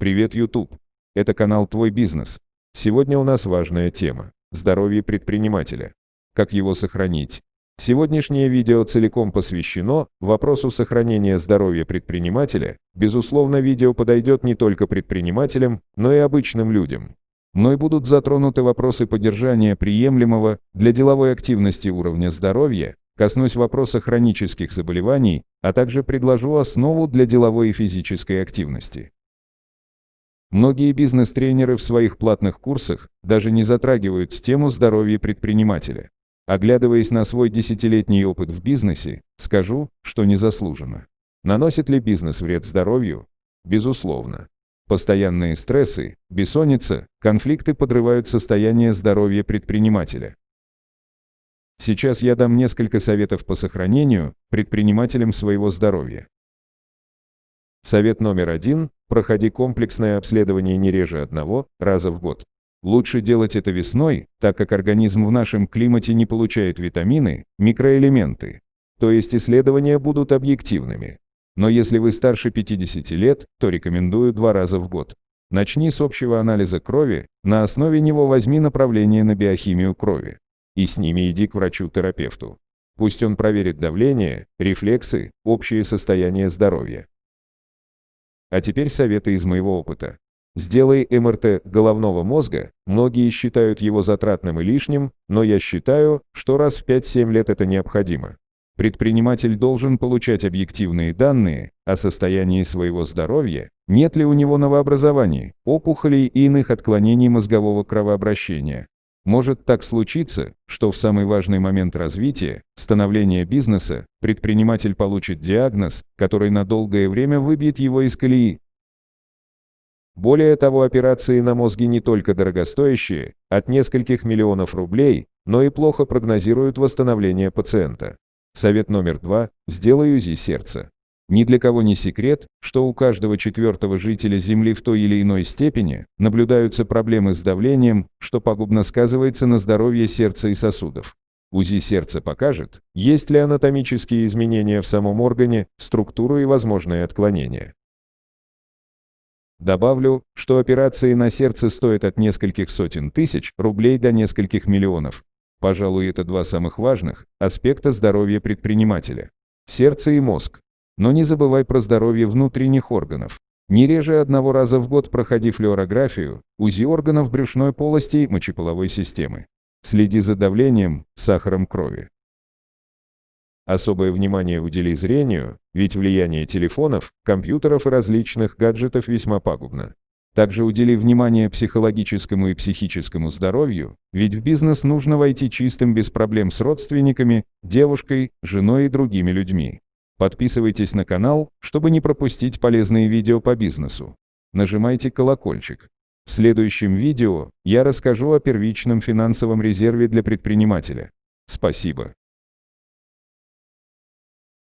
Привет, YouTube! Это канал «Твой бизнес». Сегодня у нас важная тема – здоровье предпринимателя. Как его сохранить? Сегодняшнее видео целиком посвящено вопросу сохранения здоровья предпринимателя. Безусловно, видео подойдет не только предпринимателям, но и обычным людям. Мной будут затронуты вопросы поддержания приемлемого для деловой активности уровня здоровья, коснусь вопроса хронических заболеваний, а также предложу основу для деловой и физической активности. Многие бизнес-тренеры в своих платных курсах даже не затрагивают тему здоровья предпринимателя. Оглядываясь на свой десятилетний опыт в бизнесе, скажу, что незаслуженно. Наносит ли бизнес вред здоровью? Безусловно. Постоянные стрессы, бессонница, конфликты подрывают состояние здоровья предпринимателя. Сейчас я дам несколько советов по сохранению предпринимателям своего здоровья. Совет номер один – проходи комплексное обследование не реже одного раза в год. Лучше делать это весной, так как организм в нашем климате не получает витамины, микроэлементы. То есть исследования будут объективными. Но если вы старше 50 лет, то рекомендую два раза в год. Начни с общего анализа крови, на основе него возьми направление на биохимию крови. И с ними иди к врачу-терапевту. Пусть он проверит давление, рефлексы, общее состояние здоровья. А теперь советы из моего опыта. Сделай МРТ головного мозга, многие считают его затратным и лишним, но я считаю, что раз в 5-7 лет это необходимо. Предприниматель должен получать объективные данные о состоянии своего здоровья, нет ли у него новообразований, опухолей и иных отклонений мозгового кровообращения, может так случиться, что в самый важный момент развития, становления бизнеса, предприниматель получит диагноз, который на долгое время выбьет его из колеи. Более того, операции на мозге не только дорогостоящие, от нескольких миллионов рублей, но и плохо прогнозируют восстановление пациента. Совет номер два – сделай УЗИ сердца. Ни для кого не секрет, что у каждого четвертого жителя Земли в той или иной степени наблюдаются проблемы с давлением, что пагубно сказывается на здоровье сердца и сосудов. УЗИ сердца покажет, есть ли анатомические изменения в самом органе, структуру и возможные отклонения. Добавлю, что операции на сердце стоят от нескольких сотен тысяч рублей до нескольких миллионов. Пожалуй, это два самых важных аспекта здоровья предпринимателя. Сердце и мозг. Но не забывай про здоровье внутренних органов. Не реже одного раза в год проходи флюорографию, УЗИ органов брюшной полости и мочеполовой системы. Следи за давлением, сахаром крови. Особое внимание удели зрению, ведь влияние телефонов, компьютеров и различных гаджетов весьма пагубно. Также удели внимание психологическому и психическому здоровью, ведь в бизнес нужно войти чистым без проблем с родственниками, девушкой, женой и другими людьми. Подписывайтесь на канал, чтобы не пропустить полезные видео по бизнесу. Нажимайте колокольчик. В следующем видео я расскажу о первичном финансовом резерве для предпринимателя. Спасибо.